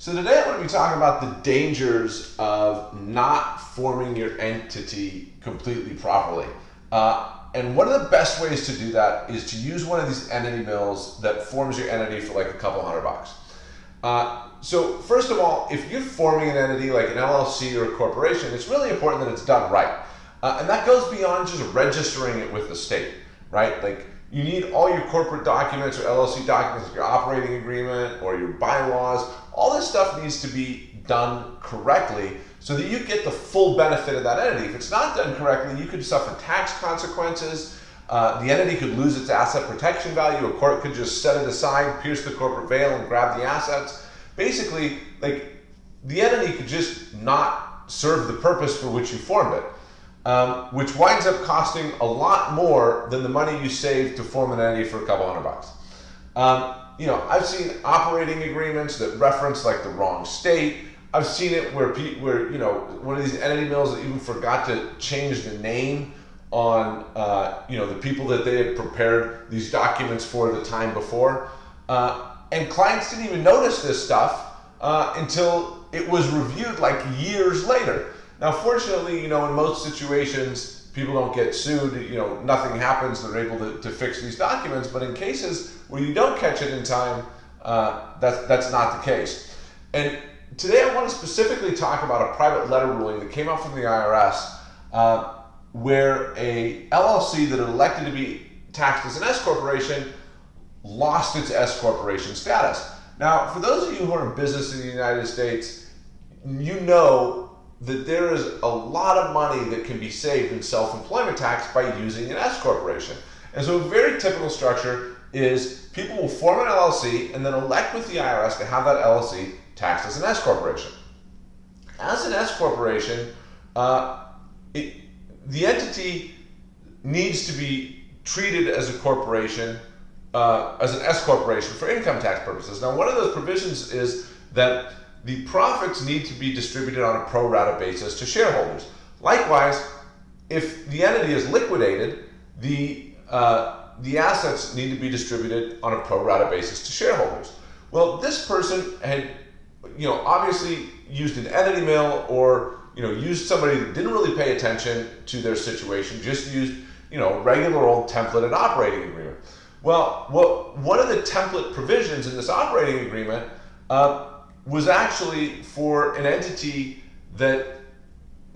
So today I'm going to be talking about the dangers of not forming your entity completely properly. Uh, and one of the best ways to do that is to use one of these entity mills that forms your entity for like a couple hundred bucks. Uh, so first of all, if you're forming an entity like an LLC or a corporation, it's really important that it's done right. Uh, and that goes beyond just registering it with the state, right? Like you need all your corporate documents or LLC documents, your operating agreement or your bylaws. All this stuff needs to be done correctly so that you get the full benefit of that entity. If it's not done correctly, you could suffer tax consequences. Uh, the entity could lose its asset protection value. A court could just set it aside, pierce the corporate veil, and grab the assets. Basically, like the entity could just not serve the purpose for which you formed it um, which winds up costing a lot more than the money you save to form an entity for a couple hundred bucks. Um, you know, I've seen operating agreements that reference like the wrong state. I've seen it where where you know one of these entity mills that even forgot to change the name on uh, you know the people that they had prepared these documents for the time before, uh, and clients didn't even notice this stuff uh, until it was reviewed like years later. Now, fortunately, you know, in most situations, people don't get sued. You know, nothing happens. They're able to, to fix these documents. But in cases where you don't catch it in time, uh, that's, that's not the case. And today I want to specifically talk about a private letter ruling that came out from the IRS uh, where a LLC that elected to be taxed as an S corporation lost its S corporation status. Now, for those of you who are in business in the United States, you know that there is a lot of money that can be saved in self-employment tax by using an S corporation. And so a very typical structure is people will form an LLC and then elect with the IRS to have that LLC taxed as an S corporation. As an S corporation, uh, it, the entity needs to be treated as a corporation, uh, as an S corporation for income tax purposes. Now, one of those provisions is that the profits need to be distributed on a pro rata basis to shareholders. Likewise, if the entity is liquidated, the, uh, the assets need to be distributed on a pro rata basis to shareholders. Well, this person had, you know, obviously used an entity mill or, you know, used somebody that didn't really pay attention to their situation, just used, you know, regular old templated operating agreement. Well, what, one of the template provisions in this operating agreement uh, was actually for an entity that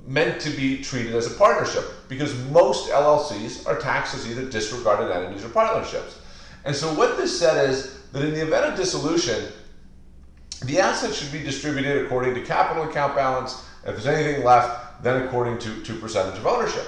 meant to be treated as a partnership because most LLCs are taxed as either disregarded entities or partnerships. And so what this said is that in the event of dissolution, the assets should be distributed according to capital account balance. If there's anything left, then according to, to percentage of ownership,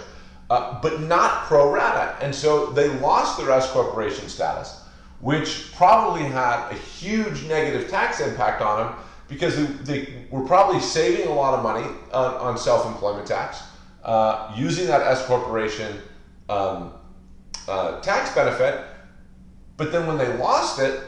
uh, but not pro rata. And so they lost their S corporation status, which probably had a huge negative tax impact on them because they, they were probably saving a lot of money on, on self-employment tax, uh, using that S corporation um, uh, tax benefit, but then when they lost it,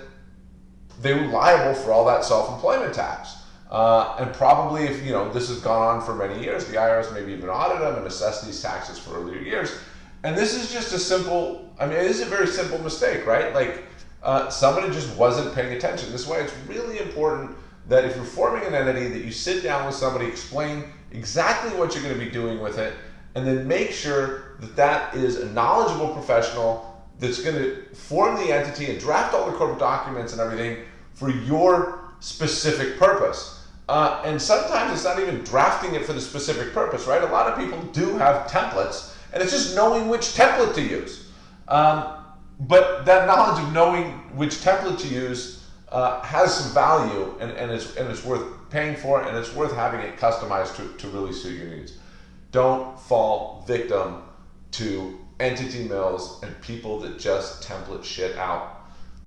they were liable for all that self-employment tax. Uh, and probably if you know this has gone on for many years, the IRS maybe even audit them and assess these taxes for earlier years. And this is just a simple, I mean, it is a very simple mistake, right? Like uh, somebody just wasn't paying attention. This way, it's really important that if you're forming an entity that you sit down with somebody, explain exactly what you're going to be doing with it, and then make sure that that is a knowledgeable professional that's going to form the entity and draft all the corporate documents and everything for your specific purpose. Uh, and sometimes it's not even drafting it for the specific purpose, right? A lot of people do have templates, and it's just knowing which template to use. Um, but that knowledge of knowing which template to use uh, has some value and, and, it's, and it's worth paying for and it's worth having it customized to, to really suit your needs. Don't fall victim to entity mills and people that just template shit out